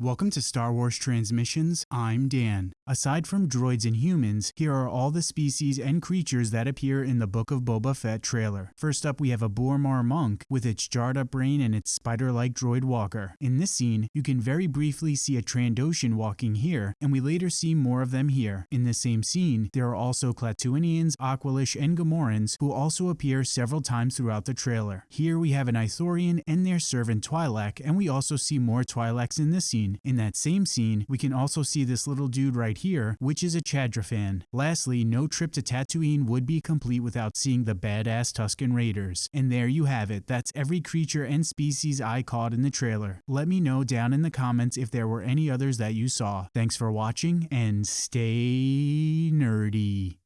Welcome to Star Wars Transmissions. I'm Dan. Aside from droids and humans, here are all the species and creatures that appear in the Book of Boba Fett trailer. First up, we have a B'omarr monk with its jarred up brain and its spider like droid walker. In this scene, you can very briefly see a Trandoshan walking here, and we later see more of them here. In the same scene, there are also Klatooinians, Aqualish, and Gamorreans who also appear several times throughout the trailer. Here we have an Ithorian and their servant Twi'lek, and we also see more Twi'leks in this scene scene. In that same scene, we can also see this little dude right here, which is a Chadrafan. Lastly, no trip to Tatooine would be complete without seeing the badass Tusken Raiders. And there you have it, that's every creature and species I caught in the trailer. Let me know down in the comments if there were any others that you saw. Thanks for watching, and stay nerdy.